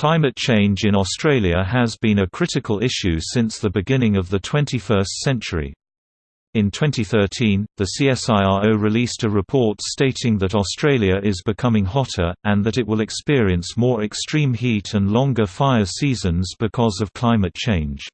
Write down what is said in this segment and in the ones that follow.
Climate change in Australia has been a critical issue since the beginning of the 21st century. In 2013, the CSIRO released a report stating that Australia is becoming hotter, and that it will experience more extreme heat and longer fire seasons because of climate change.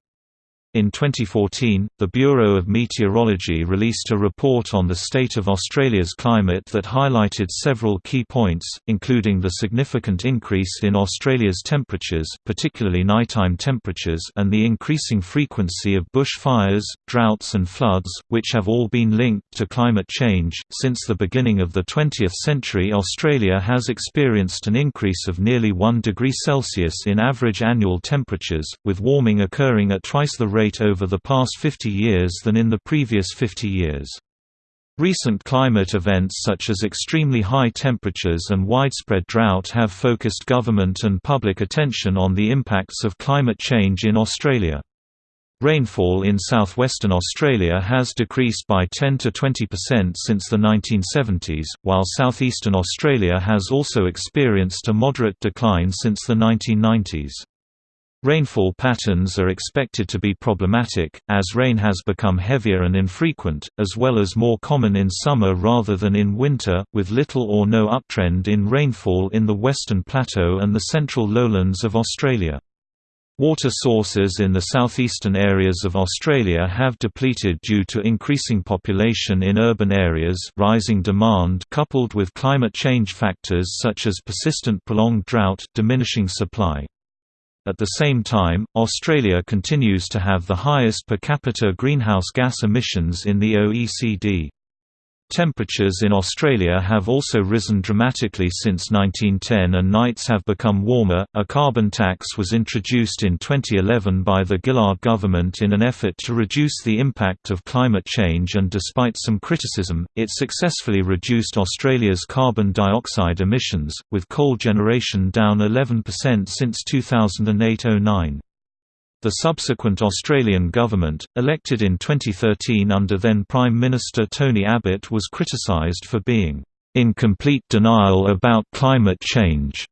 In 2014, the Bureau of Meteorology released a report on the state of Australia's climate that highlighted several key points, including the significant increase in Australia's temperatures particularly nighttime temperatures and the increasing frequency of bushfires, droughts and floods, which have all been linked to climate change. Since the beginning of the 20th century Australia has experienced an increase of nearly 1 degree Celsius in average annual temperatures, with warming occurring at twice the rate rate over the past 50 years than in the previous 50 years. Recent climate events such as extremely high temperatures and widespread drought have focused government and public attention on the impacts of climate change in Australia. Rainfall in southwestern Australia has decreased by 10 to 20% since the 1970s, while southeastern Australia has also experienced a moderate decline since the 1990s. Rainfall patterns are expected to be problematic, as rain has become heavier and infrequent, as well as more common in summer rather than in winter, with little or no uptrend in rainfall in the Western Plateau and the central lowlands of Australia. Water sources in the southeastern areas of Australia have depleted due to increasing population in urban areas rising demand coupled with climate change factors such as persistent prolonged drought diminishing supply. At the same time, Australia continues to have the highest per capita greenhouse gas emissions in the OECD. Temperatures in Australia have also risen dramatically since 1910 and nights have become warmer. A carbon tax was introduced in 2011 by the Gillard government in an effort to reduce the impact of climate change and despite some criticism, it successfully reduced Australia's carbon dioxide emissions, with coal generation down 11% since 2008-09. The subsequent Australian government, elected in 2013 under then Prime Minister Tony Abbott was criticised for being, "...in complete denial about climate change."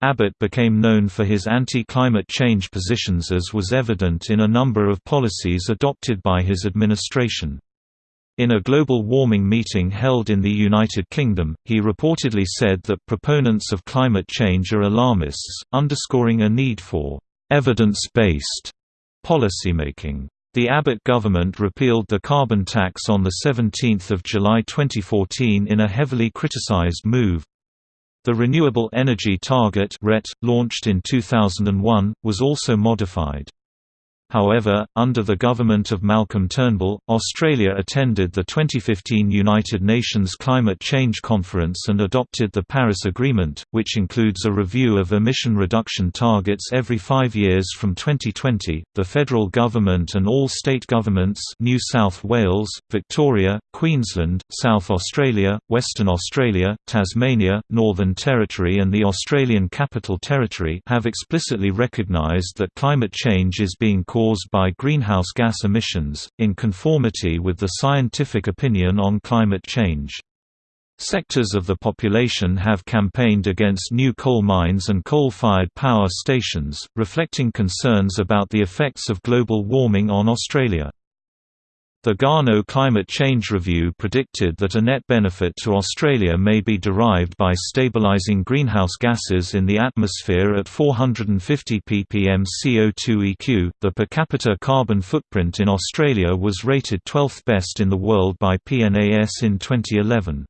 Abbott became known for his anti-climate change positions as was evident in a number of policies adopted by his administration. In a global warming meeting held in the United Kingdom, he reportedly said that proponents of climate change are alarmists, underscoring a need for evidence-based policymaking. The Abbott government repealed the carbon tax on 17 July 2014 in a heavily criticized move. The Renewable Energy Target launched in 2001, was also modified. However, under the government of Malcolm Turnbull, Australia attended the 2015 United Nations Climate Change Conference and adopted the Paris Agreement, which includes a review of emission reduction targets every five years from 2020. The federal government and all state governments New South Wales, Victoria, Queensland, South Australia, Western Australia, Tasmania, Northern Territory and the Australian Capital Territory have explicitly recognised that climate change is being caused caused by greenhouse gas emissions, in conformity with the scientific opinion on climate change. Sectors of the population have campaigned against new coal mines and coal-fired power stations, reflecting concerns about the effects of global warming on Australia. The Garnaut Climate Change Review predicted that a net benefit to Australia may be derived by stabilising greenhouse gases in the atmosphere at 450 ppm CO2 eq. The per capita carbon footprint in Australia was rated 12th best in the world by PNAS in 2011.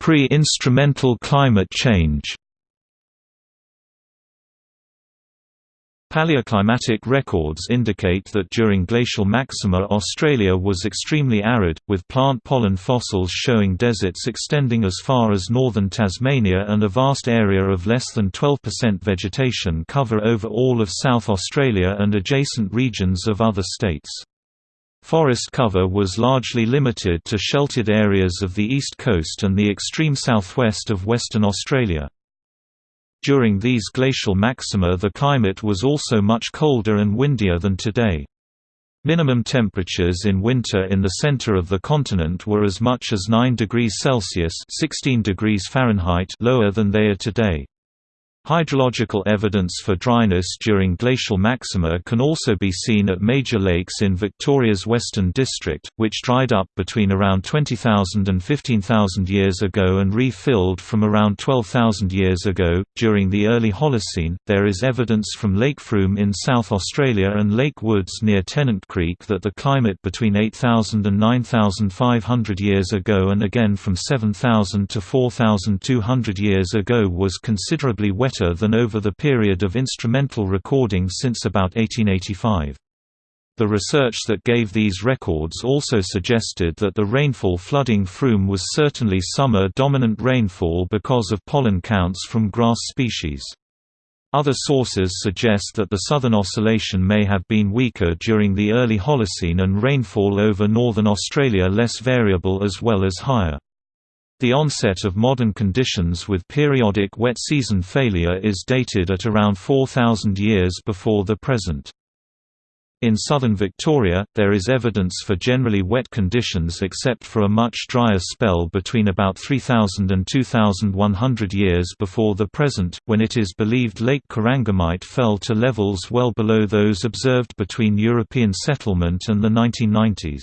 Pre-instrumental climate change Paleoclimatic records indicate that during glacial maxima Australia was extremely arid, with plant pollen fossils showing deserts extending as far as northern Tasmania and a vast area of less than 12% vegetation cover over all of South Australia and adjacent regions of other states. Forest cover was largely limited to sheltered areas of the east coast and the extreme southwest of Western Australia. During these glacial maxima the climate was also much colder and windier than today. Minimum temperatures in winter in the center of the continent were as much as 9 degrees Celsius 16 degrees Fahrenheit lower than they are today. Hydrological evidence for dryness during glacial maxima can also be seen at major lakes in Victoria's Western District, which dried up between around 20,000 and 15,000 years ago and refilled from around 12,000 years ago. During the early Holocene, there is evidence from Lake Frome in South Australia and Lake Woods near Tennant Creek that the climate between 8,000 and 9,500 years ago and again from 7,000 to 4,200 years ago was considerably wetter than over the period of instrumental recording since about 1885. The research that gave these records also suggested that the rainfall flooding Frome was certainly summer-dominant rainfall because of pollen counts from grass species. Other sources suggest that the Southern Oscillation may have been weaker during the early Holocene and rainfall over northern Australia less variable as well as higher. The onset of modern conditions with periodic wet season failure is dated at around 4,000 years before the present. In southern Victoria, there is evidence for generally wet conditions except for a much drier spell between about 3000 and 2100 years before the present, when it is believed Lake Corangamite fell to levels well below those observed between European settlement and the 1990s.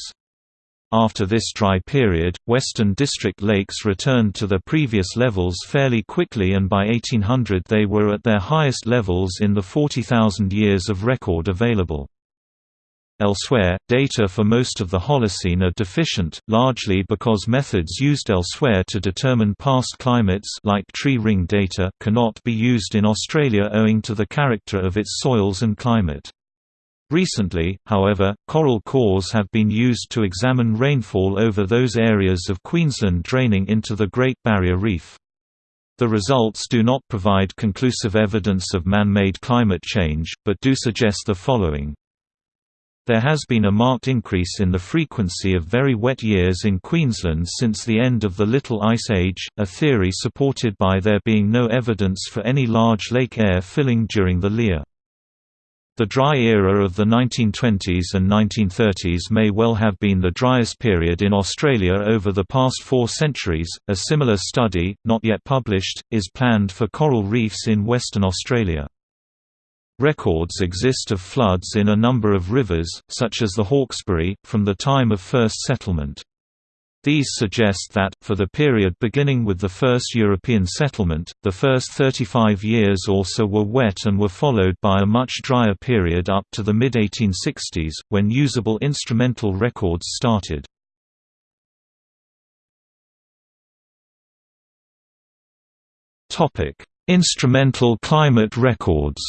After this dry period, Western District lakes returned to their previous levels fairly quickly and by 1800 they were at their highest levels in the 40,000 years of record available. Elsewhere, data for most of the Holocene are deficient, largely because methods used elsewhere to determine past climates like tree ring data cannot be used in Australia owing to the character of its soils and climate. Recently, however, coral cores have been used to examine rainfall over those areas of Queensland draining into the Great Barrier Reef. The results do not provide conclusive evidence of man-made climate change, but do suggest the following. There has been a marked increase in the frequency of very wet years in Queensland since the end of the Little Ice Age, a theory supported by there being no evidence for any large Lake Eyre filling during the Lear. The dry era of the 1920s and 1930s may well have been the driest period in Australia over the past four centuries. A similar study, not yet published, is planned for coral reefs in Western Australia. Records exist of floods in a number of rivers, such as the Hawkesbury, from the time of first settlement. These suggest that, for the period beginning with the first European settlement, the first 35 years also were wet and were followed by a much drier period up to the mid-1860s, when usable instrumental records started. Instrumental climate records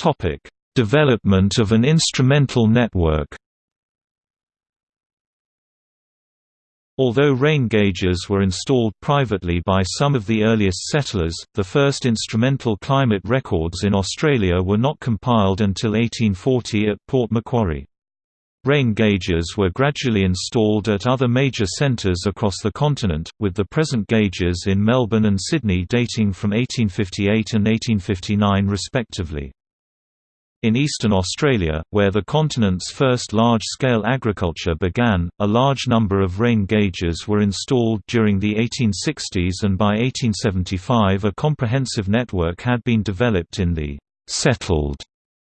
Topic: Development of an instrumental network. Although rain gauges were installed privately by some of the earliest settlers, the first instrumental climate records in Australia were not compiled until 1840 at Port Macquarie. Rain gauges were gradually installed at other major centres across the continent, with the present gauges in Melbourne and Sydney dating from 1858 and 1859 respectively. In eastern Australia, where the continent's first large-scale agriculture began, a large number of rain gauges were installed during the 1860s and by 1875 a comprehensive network had been developed in the «settled»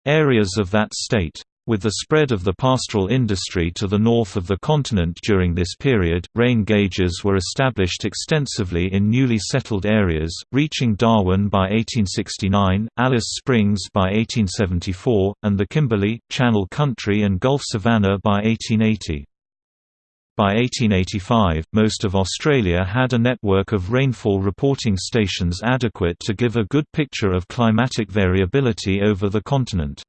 areas of that state. With the spread of the pastoral industry to the north of the continent during this period, rain gauges were established extensively in newly settled areas, reaching Darwin by 1869, Alice Springs by 1874, and the Kimberley, Channel Country and Gulf Savannah by 1880. By 1885, most of Australia had a network of rainfall reporting stations adequate to give a good picture of climatic variability over the continent.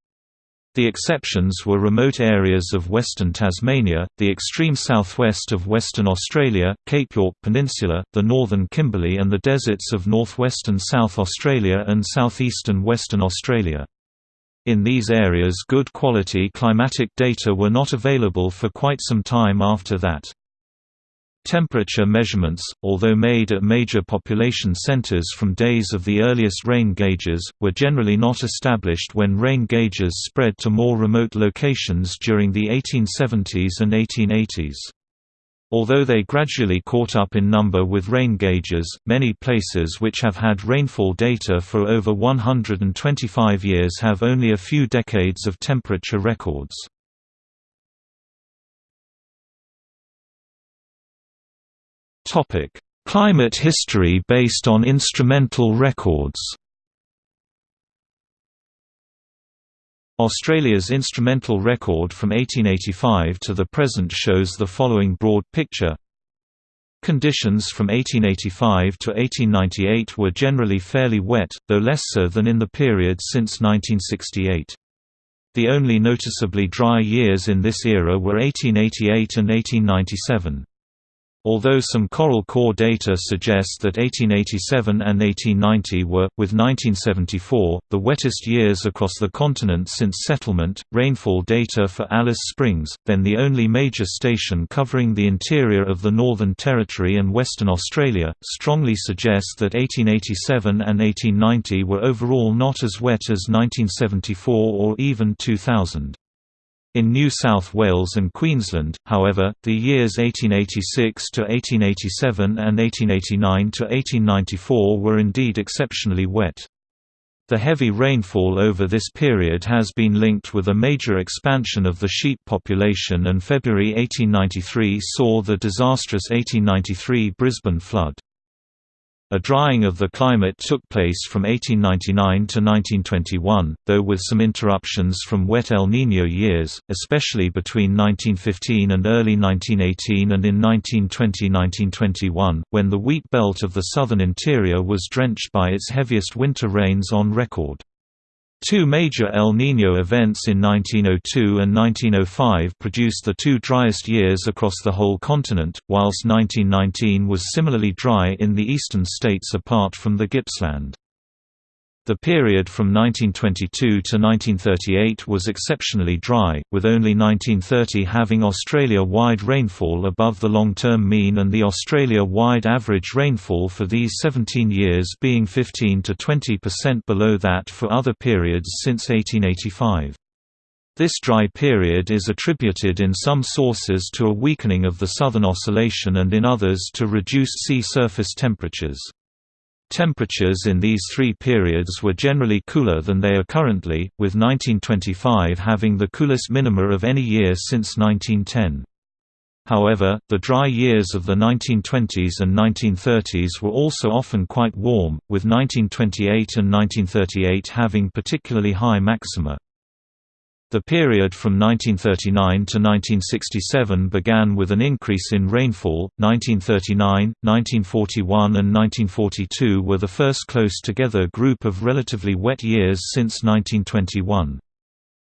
The exceptions were remote areas of western Tasmania, the extreme southwest of Western Australia, Cape York Peninsula, the northern Kimberley and the deserts of northwestern South Australia and southeastern Western Australia. In these areas good quality climatic data were not available for quite some time after that. Temperature measurements, although made at major population centers from days of the earliest rain gauges, were generally not established when rain gauges spread to more remote locations during the 1870s and 1880s. Although they gradually caught up in number with rain gauges, many places which have had rainfall data for over 125 years have only a few decades of temperature records. Topic: Climate history based on instrumental records. Australia's instrumental record from 1885 to the present shows the following broad picture. Conditions from 1885 to 1898 were generally fairly wet, though less so than in the period since 1968. The only noticeably dry years in this era were 1888 and 1897. Although some coral core data suggest that 1887 and 1890 were, with 1974, the wettest years across the continent since settlement, rainfall data for Alice Springs, then the only major station covering the interior of the Northern Territory and Western Australia, strongly suggest that 1887 and 1890 were overall not as wet as 1974 or even 2000. In New South Wales and Queensland, however, the years 1886 to 1887 and 1889 to 1894 were indeed exceptionally wet. The heavy rainfall over this period has been linked with a major expansion of the sheep population and February 1893 saw the disastrous 1893 Brisbane flood. A drying of the climate took place from 1899 to 1921, though with some interruptions from wet El Niño years, especially between 1915 and early 1918 and in 1920–1921, when the wheat belt of the southern interior was drenched by its heaviest winter rains on record. Two major El Niño events in 1902 and 1905 produced the two driest years across the whole continent, whilst 1919 was similarly dry in the eastern states apart from the Gippsland. The period from 1922 to 1938 was exceptionally dry, with only 1930 having Australia-wide rainfall above the long-term mean and the Australia-wide average rainfall for these 17 years being 15 to 20% below that for other periods since 1885. This dry period is attributed in some sources to a weakening of the Southern Oscillation and in others to reduced sea surface temperatures. Temperatures in these three periods were generally cooler than they are currently, with 1925 having the coolest minima of any year since 1910. However, the dry years of the 1920s and 1930s were also often quite warm, with 1928 and 1938 having particularly high maxima. The period from 1939 to 1967 began with an increase in rainfall. 1939, 1941, and 1942 were the first close together group of relatively wet years since 1921.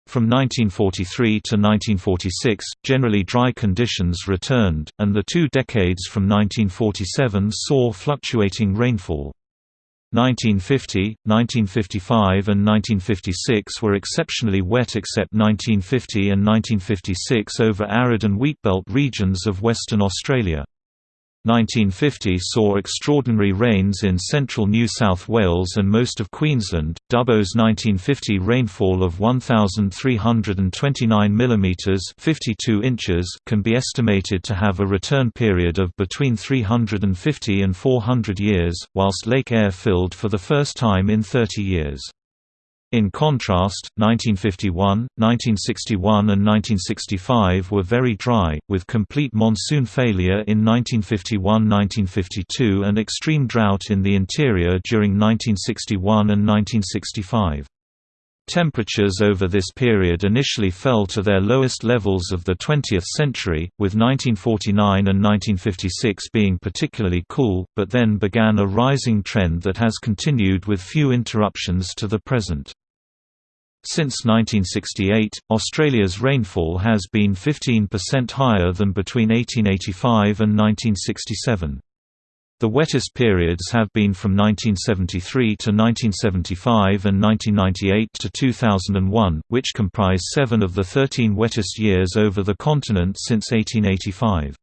From 1943 to 1946, generally dry conditions returned, and the two decades from 1947 saw fluctuating rainfall. 1950, 1955 and 1956 were exceptionally wet except 1950 and 1956 over arid and wheatbelt regions of Western Australia. 1950 saw extraordinary rains in central New South Wales and most of Queensland. Dubbo's 1950 rainfall of 1329 mm (52 inches) can be estimated to have a return period of between 350 and 400 years, whilst Lake Eyre filled for the first time in 30 years. In contrast, 1951, 1961 and 1965 were very dry, with complete monsoon failure in 1951–1952 and extreme drought in the interior during 1961 and 1965. Temperatures over this period initially fell to their lowest levels of the 20th century, with 1949 and 1956 being particularly cool, but then began a rising trend that has continued with few interruptions to the present. Since 1968, Australia's rainfall has been 15% higher than between 1885 and 1967. The wettest periods have been from 1973 to 1975 and 1998 to 2001, which comprise seven of the 13 wettest years over the continent since 1885.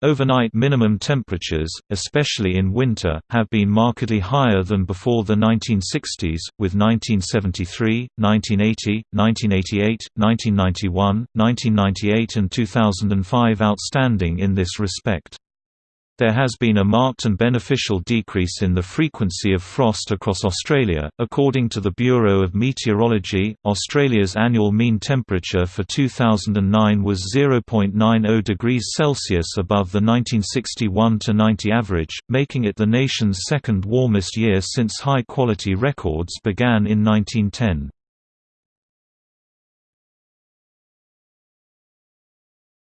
Overnight minimum temperatures, especially in winter, have been markedly higher than before the 1960s, with 1973, 1980, 1988, 1991, 1998 and 2005 outstanding in this respect. There has been a marked and beneficial decrease in the frequency of frost across Australia. According to the Bureau of Meteorology, Australia's annual mean temperature for 2009 was 0.90 degrees Celsius above the 1961 90 average, making it the nation's second warmest year since high quality records began in 1910.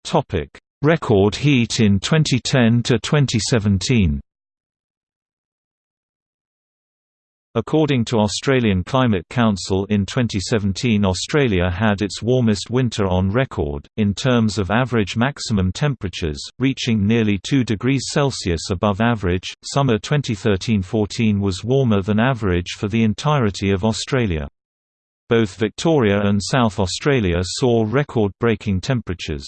Topic Record heat in 2010 to 2017. According to Australian Climate Council in 2017 Australia had its warmest winter on record, in terms of average maximum temperatures, reaching nearly 2 degrees Celsius above average. Summer 2013-14 was warmer than average for the entirety of Australia. Both Victoria and South Australia saw record-breaking temperatures.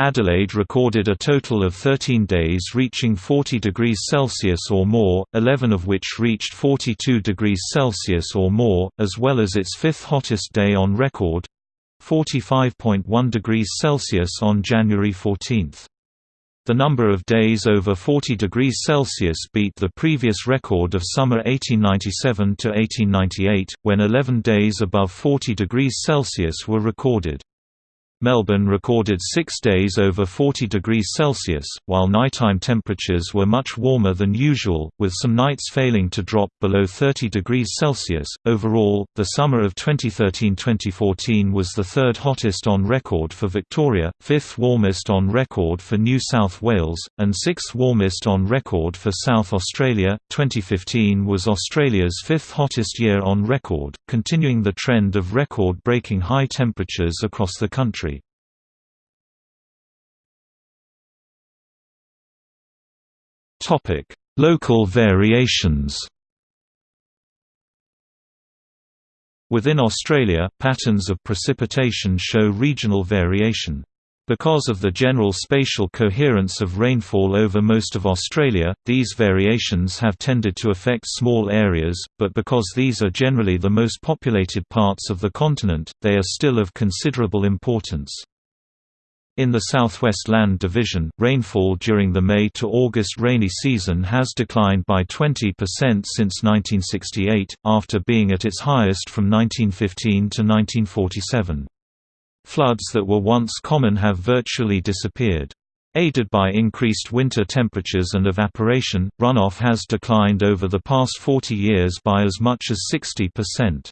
Adelaide recorded a total of 13 days reaching 40 degrees Celsius or more, 11 of which reached 42 degrees Celsius or more, as well as its fifth hottest day on record 45.1 degrees Celsius on January 14. The number of days over 40 degrees Celsius beat the previous record of summer 1897 to 1898, when 11 days above 40 degrees Celsius were recorded. Melbourne recorded six days over 40 degrees Celsius, while nighttime temperatures were much warmer than usual, with some nights failing to drop below 30 degrees Celsius. Overall, the summer of 2013 2014 was the third hottest on record for Victoria, fifth warmest on record for New South Wales, and sixth warmest on record for South Australia. 2015 was Australia's fifth hottest year on record, continuing the trend of record breaking high temperatures across the country. Topic: Local variations. Within Australia, patterns of precipitation show regional variation. Because of the general spatial coherence of rainfall over most of Australia, these variations have tended to affect small areas, but because these are generally the most populated parts of the continent, they are still of considerable importance. In the Southwest Land Division, rainfall during the May to August rainy season has declined by 20% since 1968, after being at its highest from 1915 to 1947. Floods that were once common have virtually disappeared. Aided by increased winter temperatures and evaporation, runoff has declined over the past 40 years by as much as 60%.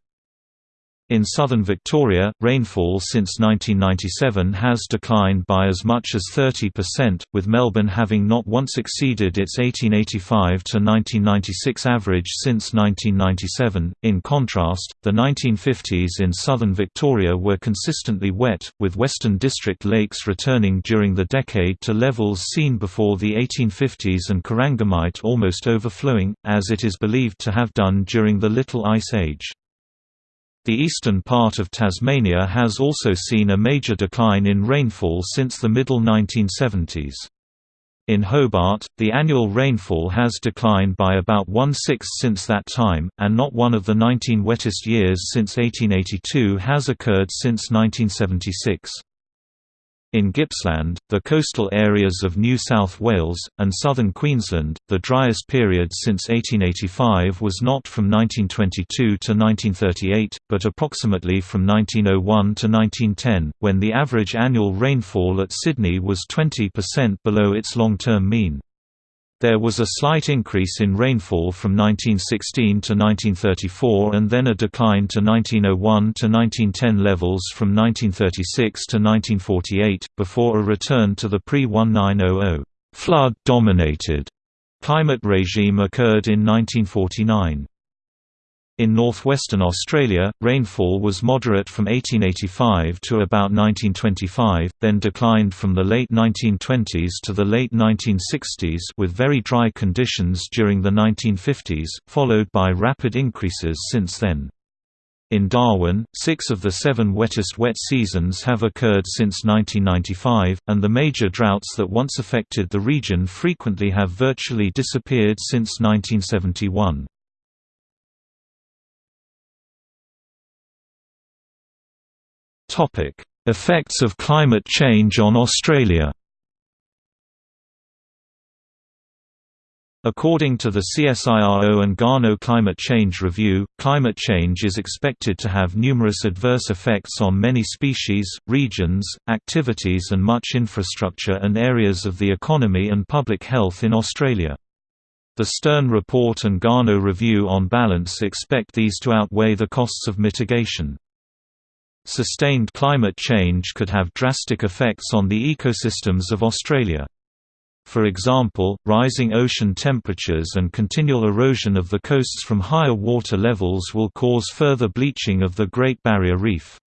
In southern Victoria, rainfall since 1997 has declined by as much as 30%, with Melbourne having not once exceeded its 1885 to 1996 average since 1997. In contrast, the 1950s in southern Victoria were consistently wet, with Western District lakes returning during the decade to levels seen before the 1850s and Corangamite almost overflowing, as it is believed to have done during the Little Ice Age. The eastern part of Tasmania has also seen a major decline in rainfall since the middle 1970s. In Hobart, the annual rainfall has declined by about one-sixth since that time, and not one of the 19 wettest years since 1882 has occurred since 1976. In Gippsland, the coastal areas of New South Wales, and southern Queensland, the driest period since 1885 was not from 1922 to 1938, but approximately from 1901 to 1910, when the average annual rainfall at Sydney was 20% below its long-term mean. There was a slight increase in rainfall from 1916 to 1934 and then a decline to 1901 to 1910 levels from 1936 to 1948, before a return to the pre-1900 flood-dominated climate regime occurred in 1949. In northwestern Australia, rainfall was moderate from 1885 to about 1925, then declined from the late 1920s to the late 1960s with very dry conditions during the 1950s, followed by rapid increases since then. In Darwin, six of the seven wettest wet seasons have occurred since 1995, and the major droughts that once affected the region frequently have virtually disappeared since 1971. Effects of climate change on Australia According to the CSIRO and Garnaut Climate Change Review, climate change is expected to have numerous adverse effects on many species, regions, activities and much infrastructure and areas of the economy and public health in Australia. The Stern Report and Garnaut Review on balance expect these to outweigh the costs of mitigation. Sustained climate change could have drastic effects on the ecosystems of Australia. For example, rising ocean temperatures and continual erosion of the coasts from higher water levels will cause further bleaching of the Great Barrier Reef.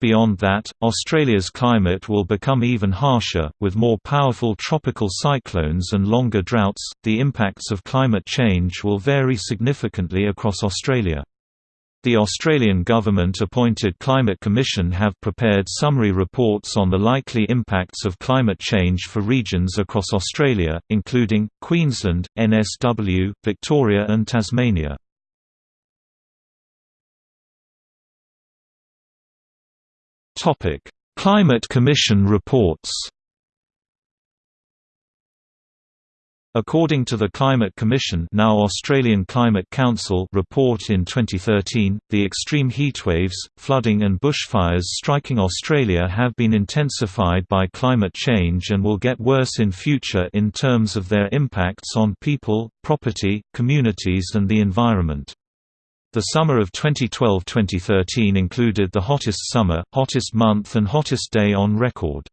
Beyond that, Australia's climate will become even harsher, with more powerful tropical cyclones and longer droughts. The impacts of climate change will vary significantly across Australia. The Australian government-appointed Climate Commission have prepared summary reports on the likely impacts of climate change for regions across Australia, including, Queensland, NSW, Victoria and Tasmania. Climate Commission reports According to the Climate Commission now Australian Climate Council report in 2013, the extreme heatwaves, flooding and bushfires striking Australia have been intensified by climate change and will get worse in future in terms of their impacts on people, property, communities and the environment. The summer of 2012-2013 included the hottest summer, hottest month and hottest day on record.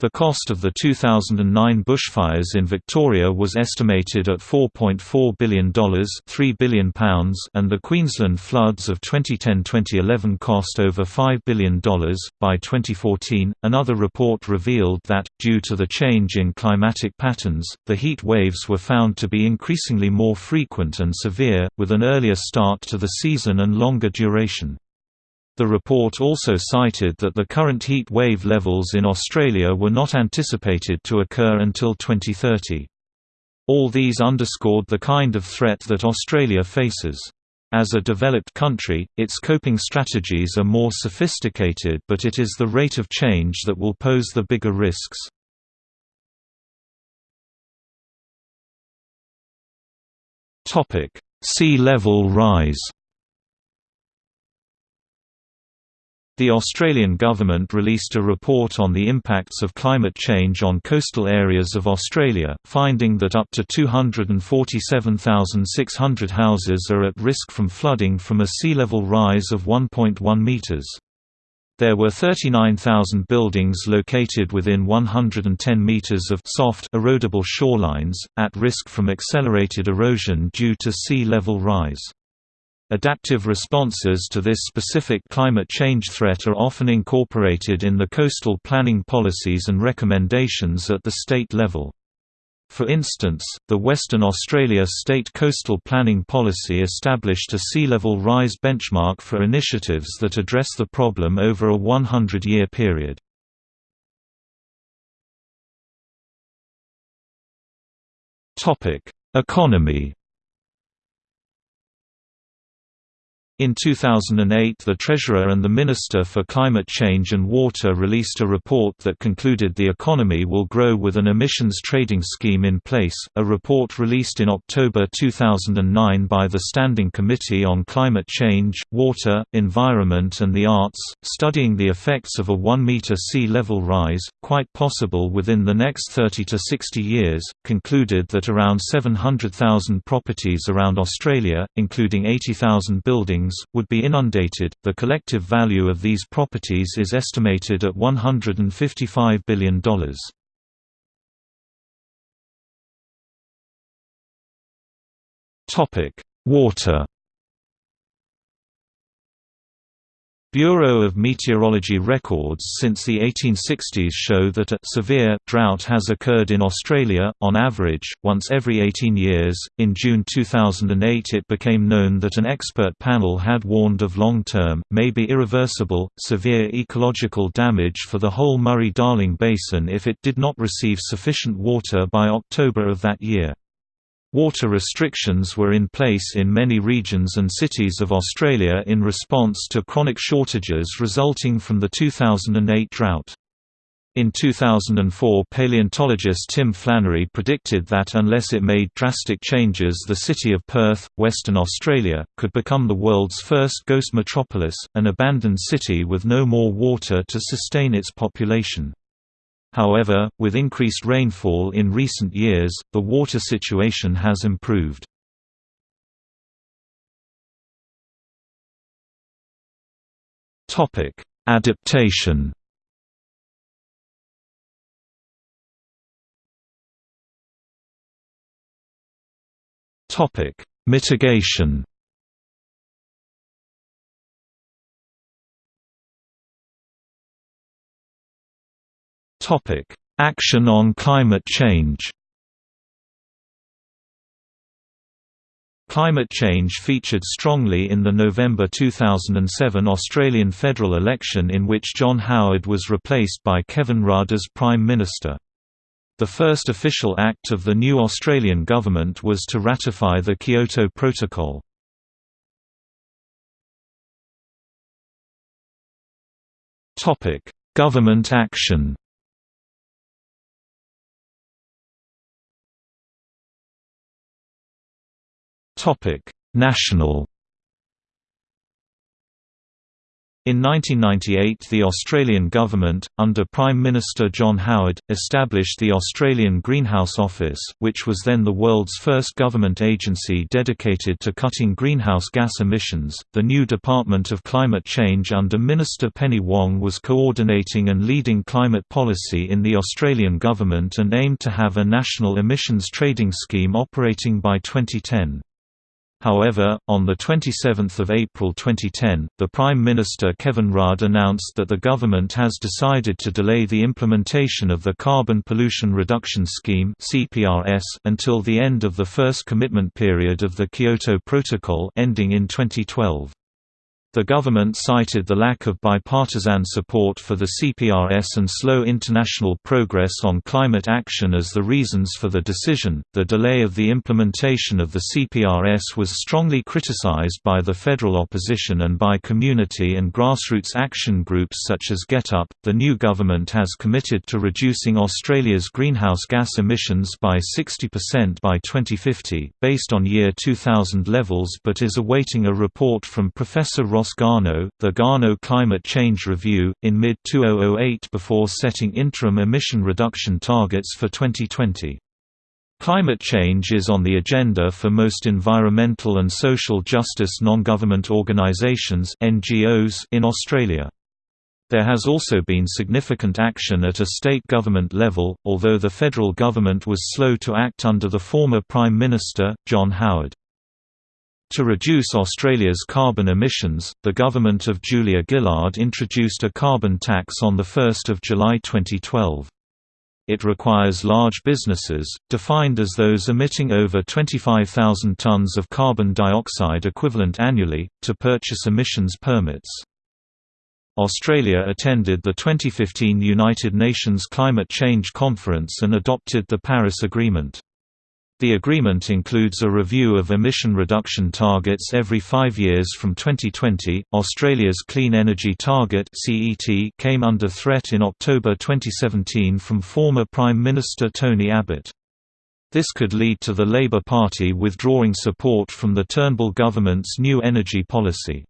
The cost of the 2009 bushfires in Victoria was estimated at $4.4 billion £3 billion and the Queensland floods of 2010-2011 cost over $5 billion. By 2014, another report revealed that, due to the change in climatic patterns, the heat waves were found to be increasingly more frequent and severe, with an earlier start to the season and longer duration. The report also cited that the current heat wave levels in Australia were not anticipated to occur until 2030. All these underscored the kind of threat that Australia faces. As a developed country, its coping strategies are more sophisticated but it is the rate of change that will pose the bigger risks. Sea level rise The Australian government released a report on the impacts of climate change on coastal areas of Australia, finding that up to 247,600 houses are at risk from flooding from a sea level rise of 1.1 metres. There were 39,000 buildings located within 110 meters of soft erodible shorelines, at risk from accelerated erosion due to sea level rise. Adaptive responses to this specific climate change threat are often incorporated in the coastal planning policies and recommendations at the state level. For instance, the Western Australia State Coastal Planning Policy established a sea level rise benchmark for initiatives that address the problem over a 100-year period. Economy In 2008 the Treasurer and the Minister for Climate Change and Water released a report that concluded the economy will grow with an emissions trading scheme in place. A report released in October 2009 by the Standing Committee on Climate Change, Water, Environment and the Arts, studying the effects of a 1 meter sea level rise, quite possible within the next 30 to 60 years, concluded that around 700,000 properties around Australia, including 80,000 buildings would be inundated. The collective value of these properties is estimated at $155 billion. Topic: Water Bureau of Meteorology records since the 1860s show that a severe drought has occurred in Australia, on average, once every 18 years. In June 2008, it became known that an expert panel had warned of long term, maybe irreversible, severe ecological damage for the whole Murray Darling Basin if it did not receive sufficient water by October of that year. Water restrictions were in place in many regions and cities of Australia in response to chronic shortages resulting from the 2008 drought. In 2004 paleontologist Tim Flannery predicted that unless it made drastic changes the city of Perth, Western Australia, could become the world's first ghost metropolis, an abandoned city with no more water to sustain its population. However, with increased rainfall in recent years, the water situation has improved. Adaptation Mitigation Action on climate change. Climate change featured strongly in the November 2007 Australian federal election in which John Howard was replaced by Kevin Rudd as Prime Minister. The first official act of the new Australian government was to ratify the Kyoto Protocol. Government action National In 1998 the Australian government, under Prime Minister John Howard, established the Australian Greenhouse Office, which was then the world's first government agency dedicated to cutting greenhouse gas emissions. The new Department of Climate Change under Minister Penny Wong was coordinating and leading climate policy in the Australian government and aimed to have a national emissions trading scheme operating by 2010. However, on 27 April 2010, the Prime Minister Kevin Rudd announced that the government has decided to delay the implementation of the Carbon Pollution Reduction Scheme until the end of the first commitment period of the Kyoto Protocol ending in 2012. The government cited the lack of bipartisan support for the CPRS and slow international progress on climate action as the reasons for the decision. The delay of the implementation of the CPRS was strongly criticized by the federal opposition and by community and grassroots action groups such as GetUp. The new government has committed to reducing Australia's greenhouse gas emissions by 60% by 2050, based on year 2000 levels, but is awaiting a report from Professor Ross Garnaut, the Garnaut Climate Change Review, in mid-2008 before setting interim emission reduction targets for 2020. Climate change is on the agenda for most environmental and social justice non-government organisations in Australia. There has also been significant action at a state government level, although the federal government was slow to act under the former Prime Minister, John Howard. To reduce Australia's carbon emissions, the government of Julia Gillard introduced a carbon tax on 1 July 2012. It requires large businesses, defined as those emitting over 25,000 tonnes of carbon dioxide equivalent annually, to purchase emissions permits. Australia attended the 2015 United Nations Climate Change Conference and adopted the Paris Agreement. The agreement includes a review of emission reduction targets every five years from 2020. Australia's Clean Energy Target (CET) came under threat in October 2017 from former Prime Minister Tony Abbott. This could lead to the Labor Party withdrawing support from the Turnbull government's new energy policy.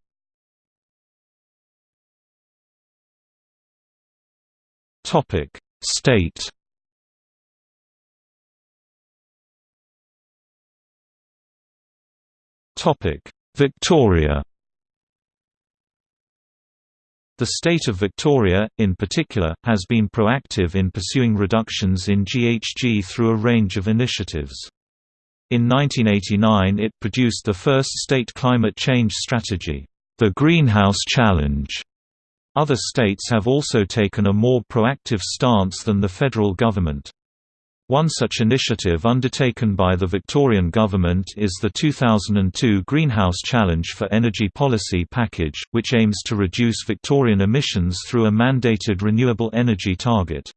Topic: State Victoria The state of Victoria, in particular, has been proactive in pursuing reductions in GHG through a range of initiatives. In 1989 it produced the first state climate change strategy, the Greenhouse Challenge, Other states have also taken a more proactive stance than the federal government. One such initiative undertaken by the Victorian government is the 2002 Greenhouse Challenge for Energy Policy package, which aims to reduce Victorian emissions through a mandated renewable energy target.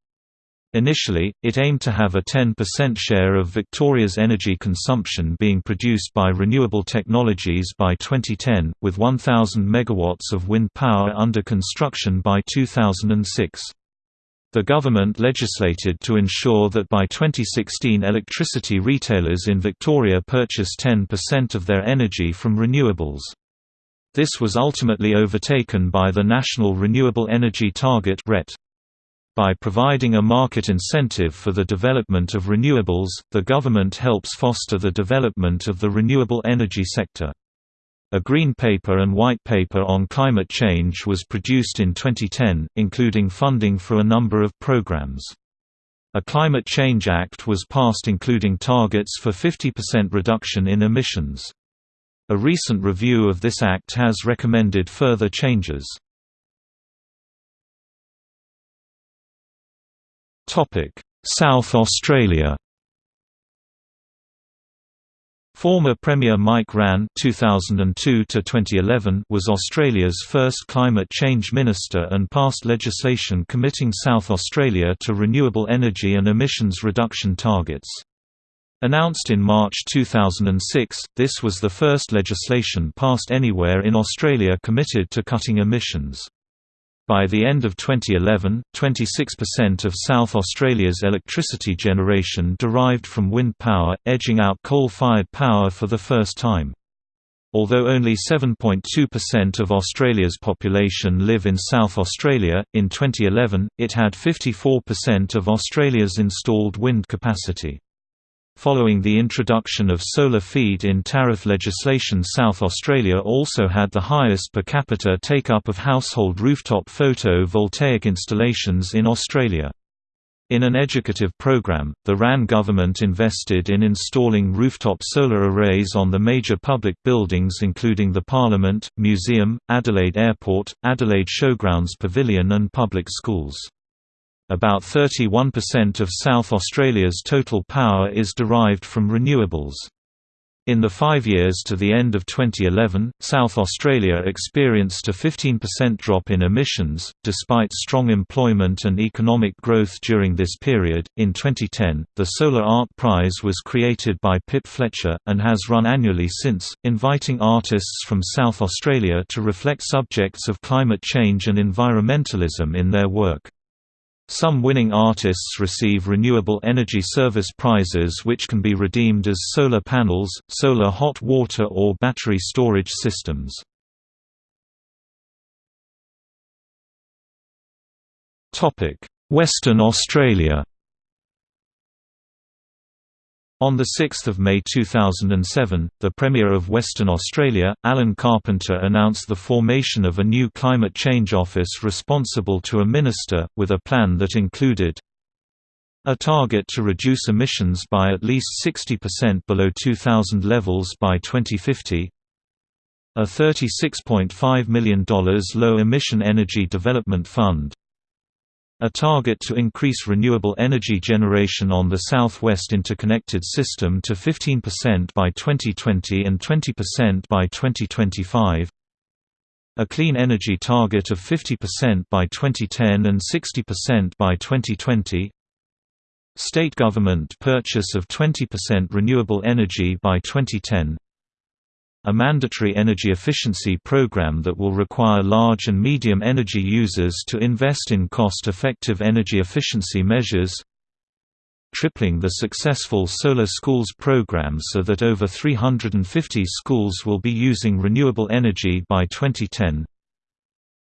Initially, it aimed to have a 10% share of Victoria's energy consumption being produced by renewable technologies by 2010, with 1,000 megawatts of wind power under construction by 2006. The government legislated to ensure that by 2016 electricity retailers in Victoria purchase 10% of their energy from renewables. This was ultimately overtaken by the National Renewable Energy Target RET. By providing a market incentive for the development of renewables, the government helps foster the development of the renewable energy sector. A Green Paper and White Paper on Climate Change was produced in 2010, including funding for a number of programs. A Climate Change Act was passed including targets for 50% reduction in emissions. A recent review of this act has recommended further changes. South Australia Former Premier Mike Rann (2002–2011) was Australia's first climate change minister and passed legislation committing South Australia to renewable energy and emissions reduction targets. Announced in March 2006, this was the first legislation passed anywhere in Australia committed to cutting emissions. By the end of 2011, 26% of South Australia's electricity generation derived from wind power, edging out coal-fired power for the first time. Although only 7.2% of Australia's population live in South Australia, in 2011, it had 54% of Australia's installed wind capacity. Following the introduction of solar feed-in tariff legislation South Australia also had the highest per capita take-up of household rooftop photo-voltaic installations in Australia. In an educative program, the Rann government invested in installing rooftop solar arrays on the major public buildings including the Parliament, Museum, Adelaide Airport, Adelaide Showgrounds Pavilion and public schools. About 31% of South Australia's total power is derived from renewables. In the five years to the end of 2011, South Australia experienced a 15% drop in emissions, despite strong employment and economic growth during this period. In 2010, the Solar Art Prize was created by Pip Fletcher, and has run annually since, inviting artists from South Australia to reflect subjects of climate change and environmentalism in their work. Some winning artists receive Renewable Energy Service prizes which can be redeemed as solar panels, solar hot water or battery storage systems. Western Australia on 6 May 2007, the Premier of Western Australia, Alan Carpenter announced the formation of a new climate change office responsible to a minister, with a plan that included a target to reduce emissions by at least 60% below 2000 levels by 2050 a $36.5 million low-emission energy development fund a target to increase renewable energy generation on the South-West Interconnected System to 15% by 2020 and 20% by 2025 a clean energy target of 50% by 2010 and 60% by 2020 State government purchase of 20% renewable energy by 2010 a mandatory energy efficiency program that will require large and medium energy users to invest in cost-effective energy efficiency measures tripling the successful Solar Schools program so that over 350 schools will be using renewable energy by 2010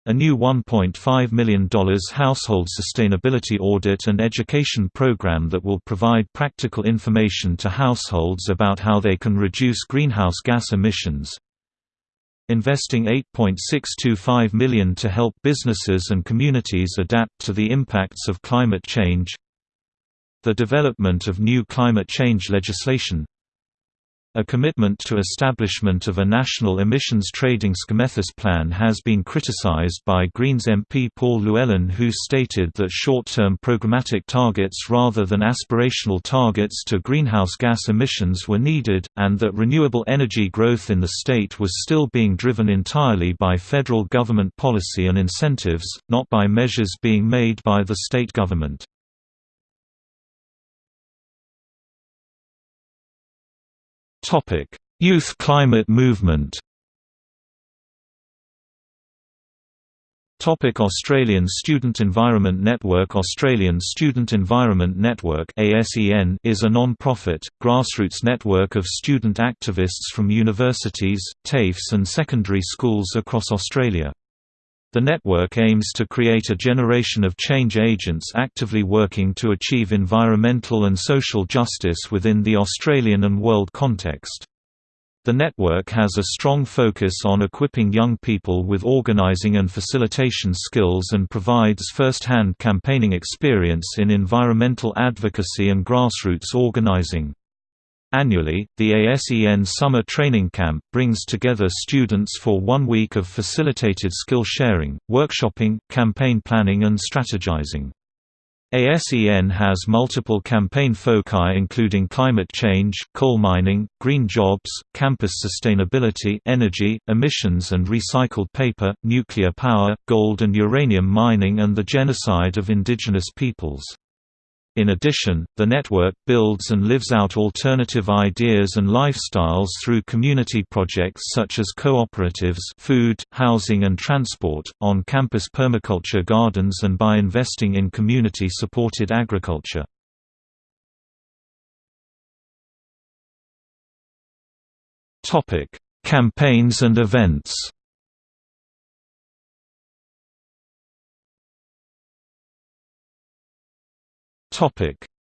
a new $1.5 million household sustainability audit and education program that will provide practical information to households about how they can reduce greenhouse gas emissions. Investing 8.625 million to help businesses and communities adapt to the impacts of climate change. The development of new climate change legislation A commitment to establishment of a national emissions trading schemethos plan has been criticized by Greens MP Paul Llewellyn who stated that short-term programmatic targets rather than aspirational targets to greenhouse gas emissions were needed, and that renewable energy growth in the state was still being driven entirely by federal government policy and incentives, not by measures being made by the state government. Youth climate movement Topic Australian Student Environment Network Australian Student Environment Network is a non-profit, grassroots network of student activists from universities, TAFEs and secondary schools across Australia. The network aims to create a generation of change agents actively working to achieve environmental and social justice within the Australian and world context. The network has a strong focus on equipping young people with organizing and facilitation skills and provides first-hand campaigning experience in environmental advocacy and grassroots organizing. Annually, the ASEN Summer Training Camp brings together students for one week of facilitated skill sharing, workshopping, campaign planning and strategizing. ASEN has multiple campaign foci including climate change, coal mining, green jobs, campus sustainability energy, emissions and recycled paper, nuclear power, gold and uranium mining and the genocide of indigenous peoples. In addition, the network builds and lives out alternative ideas and lifestyles through community projects such as cooperatives food, housing and transport, on-campus permaculture gardens and by investing in community-supported agriculture. Campaigns and events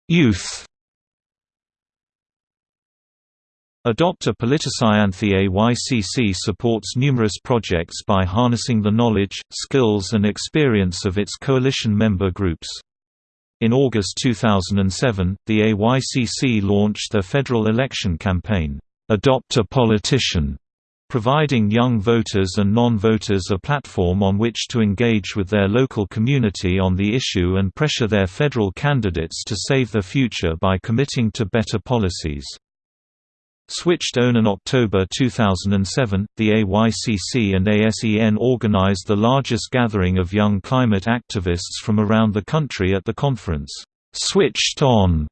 Youth. Adopt a Politicyanthi AYCC supports numerous projects by harnessing the knowledge, skills and experience of its coalition member groups. In August 2007, the AYCC launched their federal election campaign, Adopt a Politician, providing young voters and non-voters a platform on which to engage with their local community on the issue and pressure their federal candidates to save their future by committing to better policies. Switched on in October 2007, the AYCC and ASEN organized the largest gathering of young climate activists from around the country at the conference, Switched On,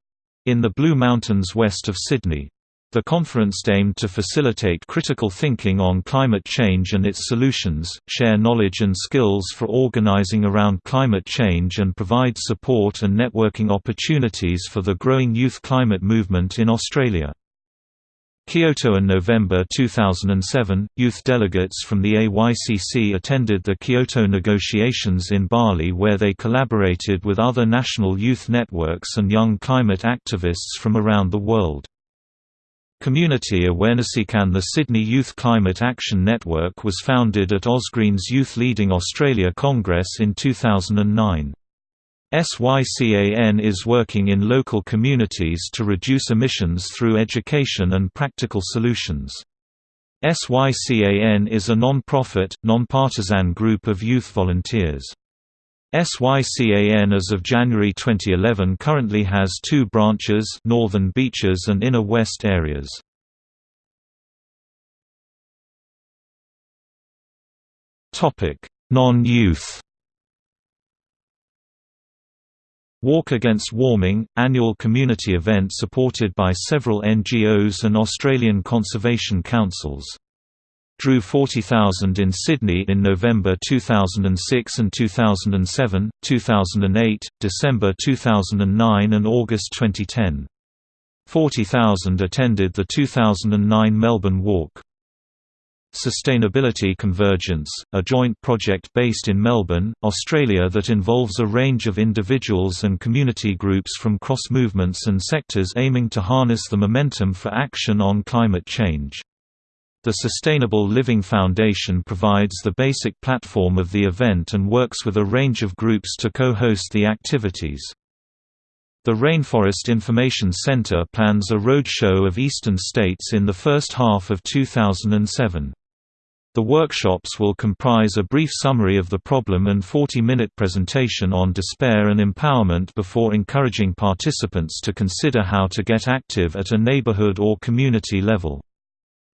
in the Blue Mountains west of Sydney. The conference aimed to facilitate critical thinking on climate change and its solutions, share knowledge and skills for organizing around climate change and provide support and networking opportunities for the growing youth climate movement in Australia. Kyoto in November 2007, youth delegates from the AYCC attended the Kyoto negotiations in Bali where they collaborated with other national youth networks and young climate activists from around the world. Community Awarenessican The Sydney Youth Climate Action Network was founded at Ausgreen's Youth Leading Australia Congress in 2009. SYCAN is working in local communities to reduce emissions through education and practical solutions. SYCAN is a non-profit, non-partisan group of youth volunteers. SYCAN as of January 2011 currently has two branches Northern Beaches and Inner West areas. Non-youth Walk Against Warming, annual community event supported by several NGOs and Australian conservation councils drew 40,000 in Sydney in November 2006 and 2007, 2008, December 2009 and August 2010. 40,000 attended the 2009 Melbourne Walk. Sustainability Convergence, a joint project based in Melbourne, Australia that involves a range of individuals and community groups from cross-movements and sectors aiming to harness the momentum for action on climate change. The Sustainable Living Foundation provides the basic platform of the event and works with a range of groups to co-host the activities. The Rainforest Information Center plans a roadshow of eastern states in the first half of 2007. The workshops will comprise a brief summary of the problem and 40-minute presentation on despair and empowerment before encouraging participants to consider how to get active at a neighborhood or community level.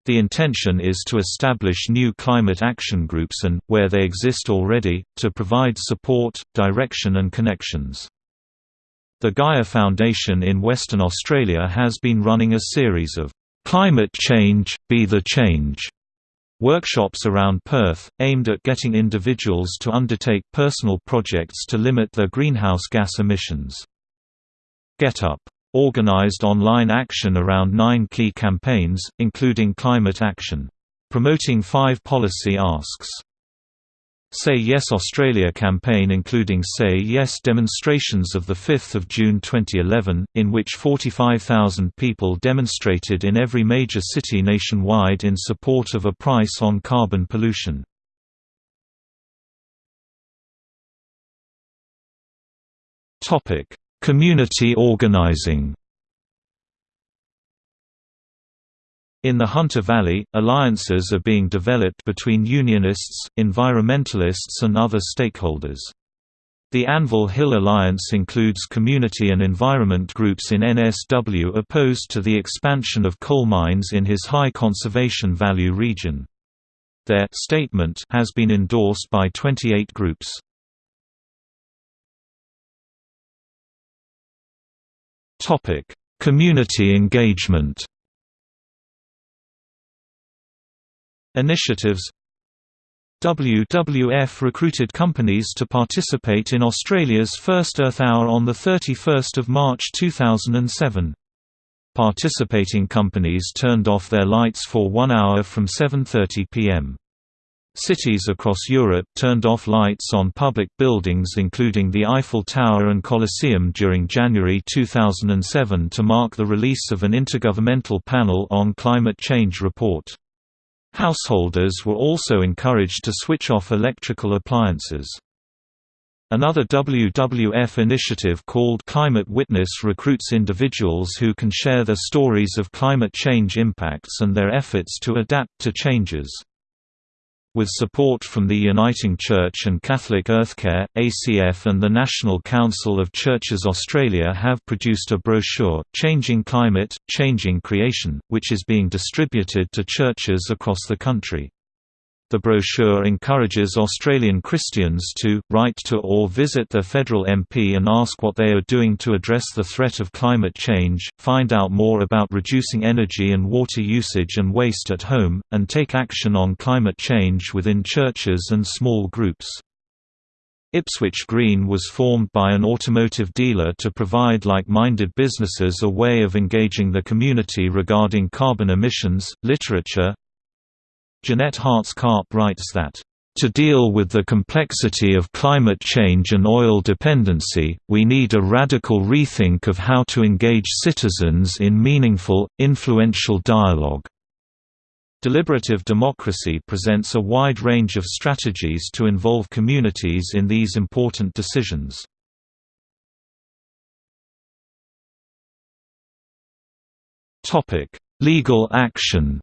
The intention is to establish new climate action groups and, where they exist already, to provide support, direction and connections. The Gaia Foundation in Western Australia has been running a series of "'Climate Change, Be the Change' workshops around Perth, aimed at getting individuals to undertake personal projects to limit their greenhouse gas emissions. GetUp organized online action around nine key campaigns, including climate action. Promoting five policy asks Say Yes Australia campaign including Say Yes demonstrations of 5 June 2011, in which 45,000 people demonstrated in every major city nationwide in support of a price on carbon pollution. Community organizing In the Hunter Valley, alliances are being developed between unionists, environmentalists and other stakeholders. The Anvil Hill Alliance includes community and environment groups in NSW opposed to the expansion of coal mines in his high conservation value region. Their statement has been endorsed by 28 groups. Community engagement Initiatives WWF recruited companies to participate in Australia's first Earth Hour on 31 March 2007. Participating companies turned off their lights for one hour from 7.30 pm. Cities across Europe turned off lights on public buildings including the Eiffel Tower and Colosseum during January 2007 to mark the release of an intergovernmental panel on climate change report. Householders were also encouraged to switch off electrical appliances. Another WWF initiative called Climate Witness recruits individuals who can share their stories of climate change impacts and their efforts to adapt to changes. With support from the Uniting Church and Catholic Earthcare, ACF and the National Council of Churches Australia have produced a brochure, Changing Climate, Changing Creation, which is being distributed to churches across the country. The brochure encourages Australian Christians to, write to or visit their federal MP and ask what they are doing to address the threat of climate change, find out more about reducing energy and water usage and waste at home, and take action on climate change within churches and small groups. Ipswich Green was formed by an automotive dealer to provide like-minded businesses a way of engaging the community regarding carbon emissions. Literature Jeanette Hartz-Karp writes that, to deal with the complexity of climate change and oil dependency, we need a radical rethink of how to engage citizens in meaningful, influential dialogue. Deliberative democracy presents a wide range of strategies to involve communities in these important decisions. Legal action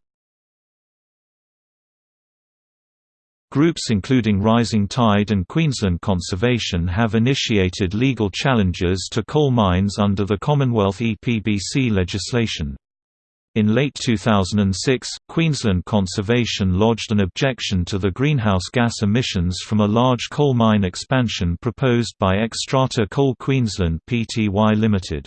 Groups including Rising Tide and Queensland Conservation have initiated legal challenges to coal mines under the Commonwealth EPBC legislation. In late 2006, Queensland Conservation lodged an objection to the greenhouse gas emissions from a large coal mine expansion proposed by Xstrata Coal Queensland Pty Ltd.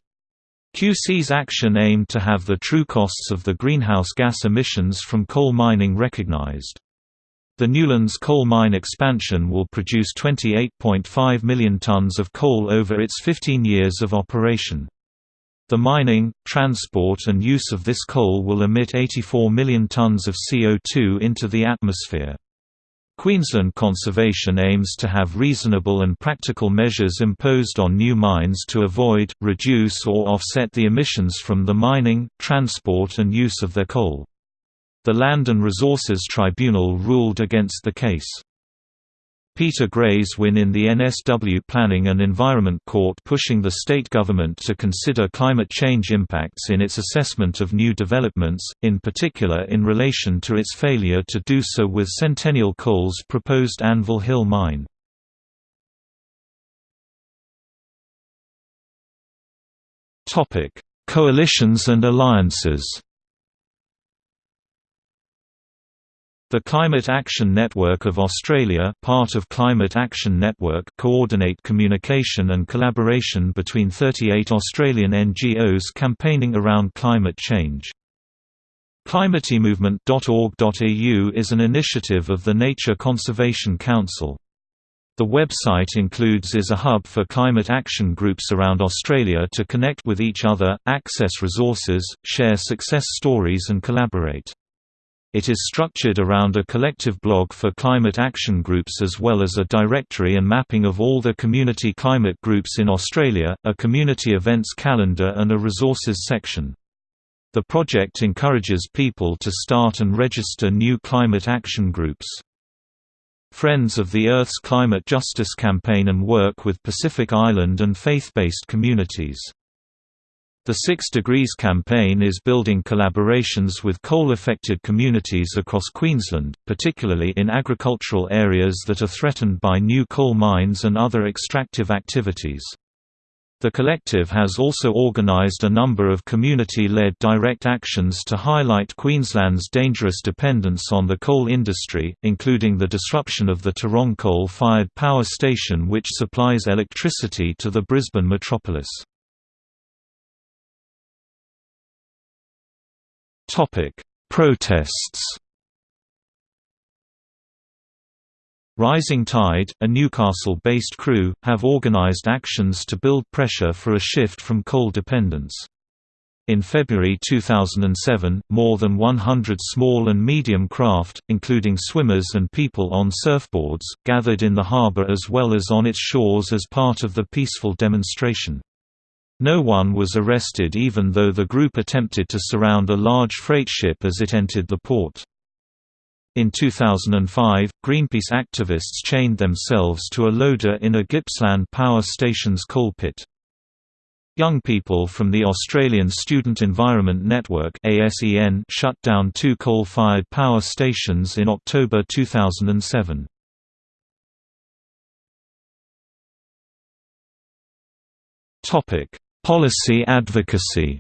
QC's action aimed to have the true costs of the greenhouse gas emissions from coal mining recognised. The Newlands coal mine expansion will produce 28.5 million tonnes of coal over its 15 years of operation. The mining, transport and use of this coal will emit 84 million tonnes of CO2 into the atmosphere. Queensland Conservation aims to have reasonable and practical measures imposed on new mines to avoid, reduce or offset the emissions from the mining, transport and use of their coal. The Land and Resources Tribunal ruled against the case. Peter Gray's win in the NSW Planning and Environment Court pushing the state government to consider climate change impacts in its assessment of new developments, in particular in relation to its failure to do so with Centennial Coal's proposed Anvil Hill mine. Coalitions and alliances The Climate Action Network of Australia part of Climate Action Network coordinate communication and collaboration between 38 Australian NGOs campaigning around climate change. ClimateMovement.org.au is an initiative of the Nature Conservation Council. The website includes is a hub for climate action groups around Australia to connect with each other, access resources, share success stories and collaborate. It is structured around a collective blog for climate action groups as well as a directory and mapping of all the community climate groups in Australia, a community events calendar and a resources section. The project encourages people to start and register new climate action groups. Friends of the Earth's Climate Justice Campaign and work with Pacific Island and faith-based communities. The Six Degrees campaign is building collaborations with coal-affected communities across Queensland, particularly in agricultural areas that are threatened by new coal mines and other extractive activities. The collective has also organised a number of community-led direct actions to highlight Queensland's dangerous dependence on the coal industry, including the disruption of the Tarong coal-fired power station which supplies electricity to the Brisbane metropolis. Topic: Protests. Rising Tide, a Newcastle-based crew, have organised actions to build pressure for a shift from coal dependence. In February 2007, more than 100 small and medium craft, including swimmers and people on surfboards, gathered in the harbour as well as on its shores as part of the peaceful demonstration. No one was arrested even though the group attempted to surround a large freight ship as it entered the port. In 2005, Greenpeace activists chained themselves to a loader in a Gippsland power station's coal pit. Young people from the Australian Student Environment Network shut down two coal-fired power stations in October 2007. Topic: Policy advocacy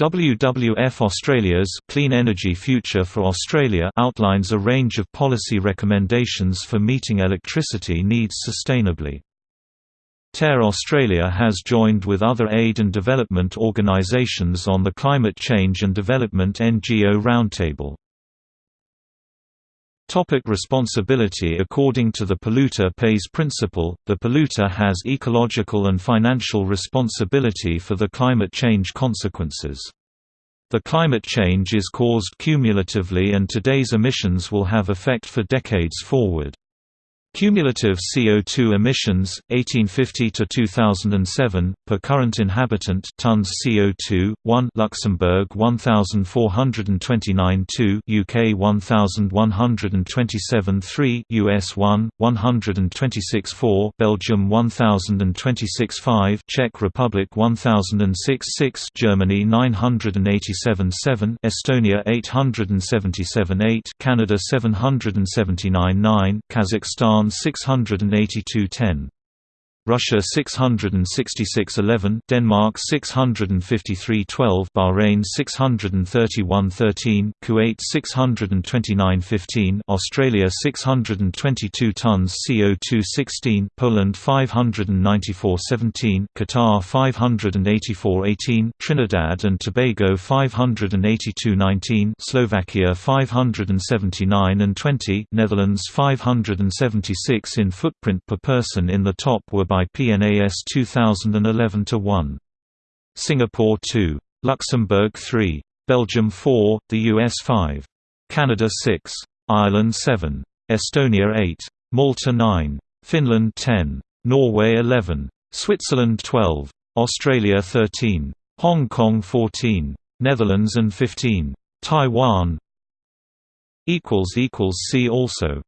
WWF Australia's Clean Energy Future for Australia outlines a range of policy recommendations for meeting electricity needs sustainably. TEAR Australia has joined with other aid and development organisations on the Climate Change and Development NGO Roundtable. Topic responsibility According to the polluter pays principle, the polluter has ecological and financial responsibility for the climate change consequences. The climate change is caused cumulatively and today's emissions will have effect for decades forward. Cumulative CO2 emissions 1850 to 2007 per current inhabitant tons CO2 1 Luxembourg 1429 2 UK 1127 3 US 1 126 4 Belgium 1026 5 Czech Republic 1006 6 Germany 987 7 Estonia 877 8 Canada 779 9 Kazakhstan 682-10. Russia 666-11, Denmark 653-12, Bahrain 631-13, Kuwait 629-15, Australia 622 tons CO2 16, Poland 594-17, Qatar 584-18, Trinidad and Tobago 582-19, Slovakia 579 and 20, Netherlands 576 in footprint per person in the top were by PNAS 2011-1. Singapore 2. Luxembourg 3. Belgium 4, the US 5. Canada 6. Ireland 7. Estonia 8. Malta 9. Finland 10. Norway 11. Switzerland 12. Australia 13. Hong Kong 14. Netherlands and 15. Taiwan See also